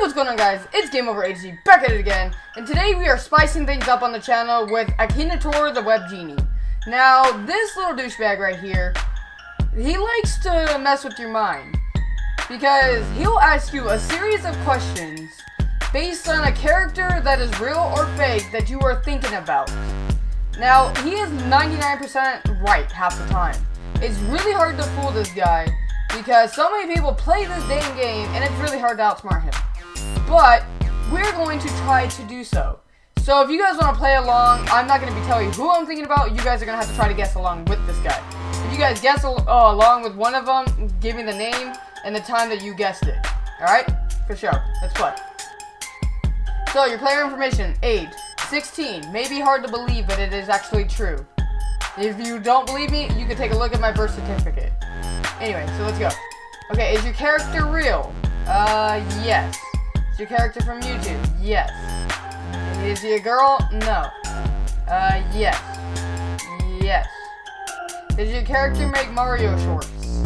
what's going on guys? It's Game Over HD back at it again, and today we are spicing things up on the channel with Akinator the Web Genie. Now, this little douchebag right here, he likes to mess with your mind, because he'll ask you a series of questions based on a character that is real or fake that you are thinking about. Now, he is 99% right half the time. It's really hard to fool this guy, because so many people play this damn game, and it's really hard to outsmart him but we're going to try to do so. So if you guys want to play along, I'm not going to be telling you who I'm thinking about. You guys are going to have to try to guess along with this guy. If you guys guess uh, along with one of them, give me the name and the time that you guessed it. Alright? For sure. Let's play. So, your player information, age, 16. May be hard to believe, but it is actually true. If you don't believe me, you can take a look at my birth certificate. Anyway, so let's go. Okay, is your character real? Uh, yes. Is your character from YouTube? Yes. Is he a girl? No. Uh, yes. Yes. Does your character make Mario shorts?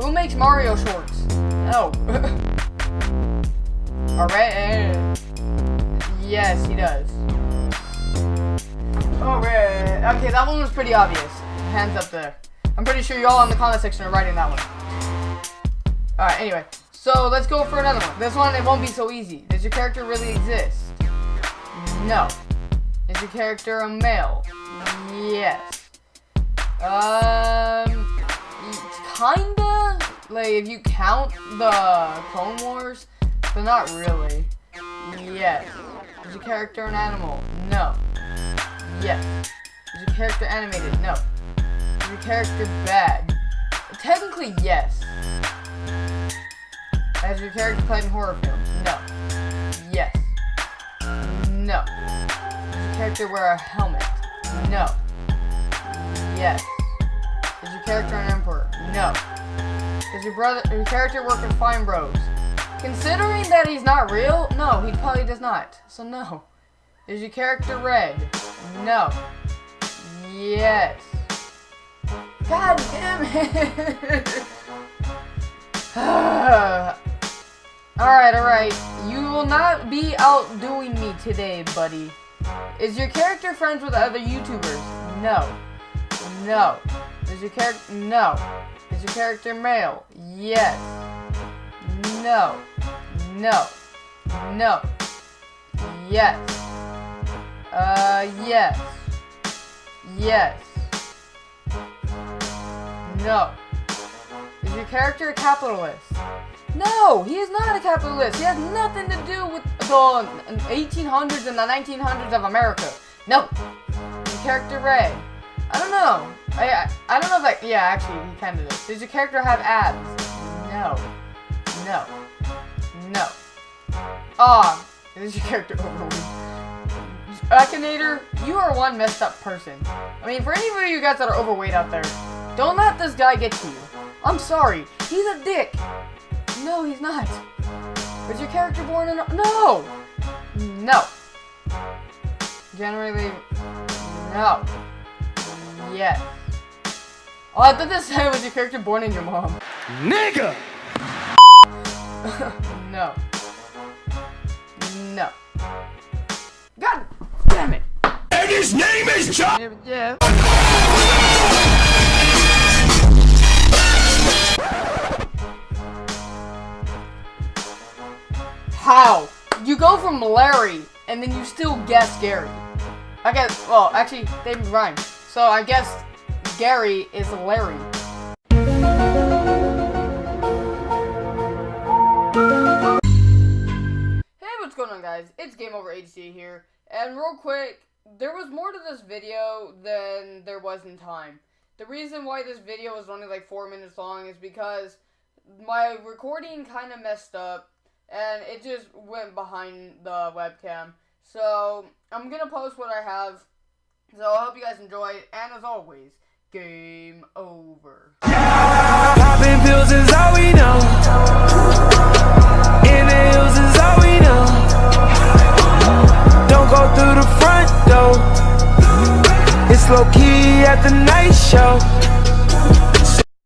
Who makes Mario shorts? No. Alright. Yes, he does. Alright. Okay, that one was pretty obvious. Hands up there. I'm pretty sure you all in the comment section are writing that one. Alright, anyway. So let's go for another one. This one, it won't be so easy. Does your character really exist? No. Is your character a male? Yes. Um, kinda. Like, if you count the Clone Wars, but not really. Yes. Is your character an animal? No. Yes. Is your character animated? No. Is your character bad? Technically, yes. Has your character played in horror films? No. Yes. No. Does your character wear a helmet? No. Yes. Is your character an emperor? No. Does your brother your character work in Fine Bros? Considering that he's not real, no, he probably does not. So no. Is your character red? No. Yes. God damn it! Alright, alright. You will not be outdoing me today, buddy. Is your character friends with other YouTubers? No. No. Is your character... No. Is your character male? Yes. No. No. No. Yes. Uh, yes. Yes. No. Is your character a capitalist? No, he is not a capitalist. He has nothing to do with the 1800s and the 1900s of America. No. Your character Ray. I don't know. I, I, I don't know if like, yeah, actually, he kind of does. Does your character have abs? No. No. No. Ah, oh, is your character overweight? Akinator, you are one messed up person. I mean, for any of you guys that are overweight out there, don't let this guy get to you. I'm sorry. He's a dick. No, he's not. Was your character born in... No! No. Generally, no. Yes. Oh, I thought this said was your character born in your mom. Nigga! no. No. God damn it! And his name is John! Yeah. How? You go from Larry, and then you still guess Gary. I guess, well, actually, they rhyme. So I guess Gary is Larry. Hey, what's going on, guys? It's Game Over HD here. And real quick, there was more to this video than there was in time. The reason why this video is only like 4 minutes long is because my recording kind of messed up and it just went behind the webcam. So I'm gonna post what I have. So I hope you guys enjoy and as always, game over. Popping pills is all we know. In the hills is all we know. Don't go through the front door. It's low key at the night show.